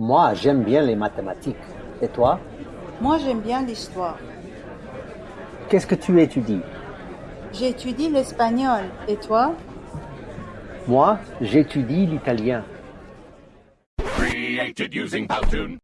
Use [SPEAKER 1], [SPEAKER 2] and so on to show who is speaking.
[SPEAKER 1] Moi, j'aime bien les mathématiques. Et toi?
[SPEAKER 2] Moi, j'aime bien l'histoire.
[SPEAKER 1] Qu'est-ce que tu étudies?
[SPEAKER 2] J'étudie l'espagnol. Et toi?
[SPEAKER 1] Moi, j'étudie l'italien.
[SPEAKER 3] Created using Powtoon.